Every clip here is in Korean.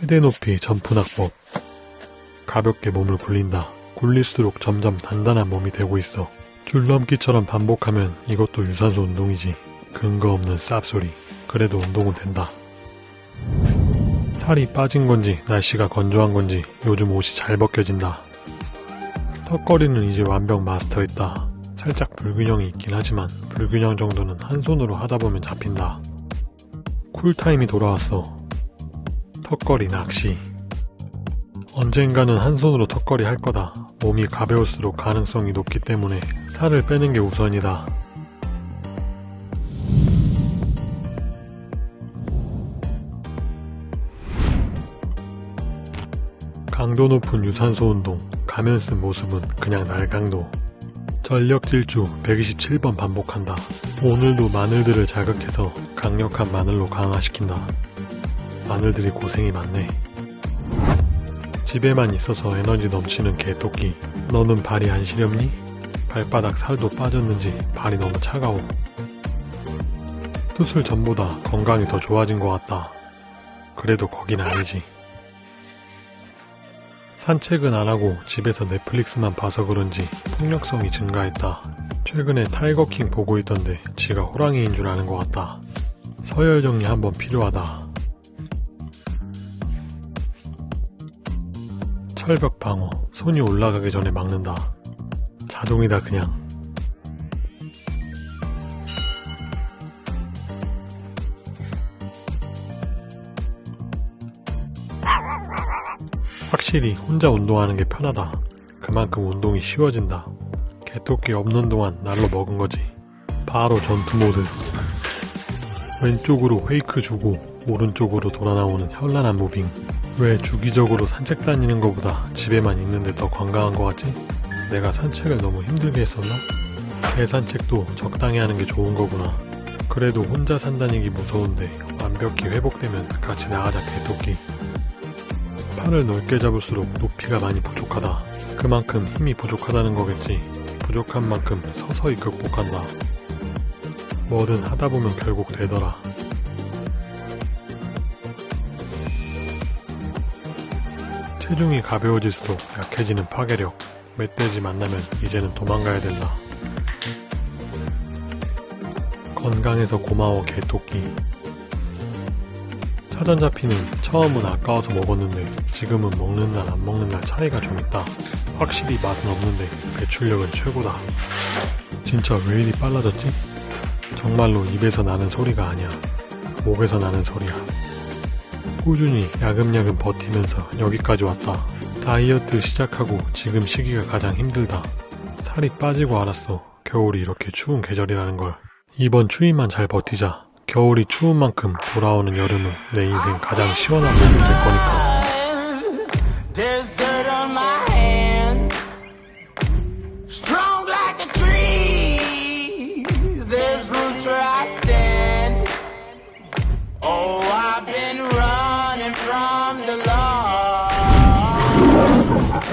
최대 높이 점프낙법 가볍게 몸을 굴린다. 굴릴수록 점점 단단한 몸이 되고 있어. 줄넘기처럼 반복하면 이것도 유산소 운동이지. 근거 없는 쌉소리. 그래도 운동은 된다. 살이 빠진 건지 날씨가 건조한 건지 요즘 옷이 잘 벗겨진다. 턱걸이는 이제 완벽 마스터했다. 살짝 불균형이 있긴 하지만 불균형 정도는 한 손으로 하다 보면 잡힌다. 쿨타임이 돌아왔어. 턱걸이 낚시. 언젠가는 한 손으로 턱걸이 할 거다. 몸이 가벼울수록 가능성이 높기 때문에 살을 빼는 게 우선이다. 강도 높은 유산소 운동, 가면 쓴 모습은 그냥 날강도. 전력 질주 127번 반복한다. 오늘도 마늘들을 자극해서 강력한 마늘로 강화시킨다. 마늘들이 고생이 많네. 집에만 있어서 에너지 넘치는 개토끼. 너는 발이 안 시렵니? 발바닥 살도 빠졌는지 발이 너무 차가워. 수술 전보다 건강이 더 좋아진 것 같다. 그래도 거긴 아니지. 산책은 안 하고 집에서 넷플릭스만 봐서 그런지 폭력성이 증가했다. 최근에 타이거킹 보고 있던데 지가 호랑이인 줄 아는 것 같다. 서열 정리 한번 필요하다. 철벽 방어, 손이 올라가기 전에 막는다. 자동이다 그냥. 확실히 혼자 운동하는 게 편하다. 그만큼 운동이 쉬워진다. 개토끼 없는 동안 날로 먹은 거지. 바로 전투 모드. 왼쪽으로 fake 주고 오른쪽으로 돌아 나오는 현란한 moving. 왜 주기적으로 산책 다니는 것보다 집에만 있는데 더 건강한 것 같지? 내가 산책을 너무 힘들게 했었나? 개산책도 적당히 하는 게 좋은 거구나. 그래도 혼자 산 다니기 무서운데 완벽히 회복되면 같이 나가자 개토끼. 팔을 넓게 잡을수록 높이가 많이 부족하다. 그만큼 힘이 부족하다는 거겠지. 부족한 만큼 서서히 극복한다. 뭐든 하다 보면 결국 되더라. 체중이 가벼워질수록 약해지는 파괴력. 멧돼지 만나면 이제는 도망가야 된다. 건강해서 고마워 개토끼. 차전 잡히는 처음은 아까워서 먹었는데 지금은 먹는 날 안 먹는 날 차이가 좀 있다. 확실히 맛은 없는데 배출력은 최고다. 진짜 왜 이리 빨라졌지? 정말로 입에서 나는 소리가 아니야. 목에서 나는 소리야. 꾸준히 야금야금 버티면서 여기까지 왔다. 다이어트 시작하고 지금 시기가 가장 힘들다. 살이 빠지고 알았어. 겨울이 이렇게 추운 계절이라는 걸. 이번 추위만 잘 버티자. 겨울이 추운 만큼 돌아오는 여름은 내 인생 가장 시원한 봄이 될 거니까.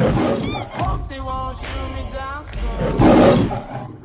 Hope they won't shoot me down soon.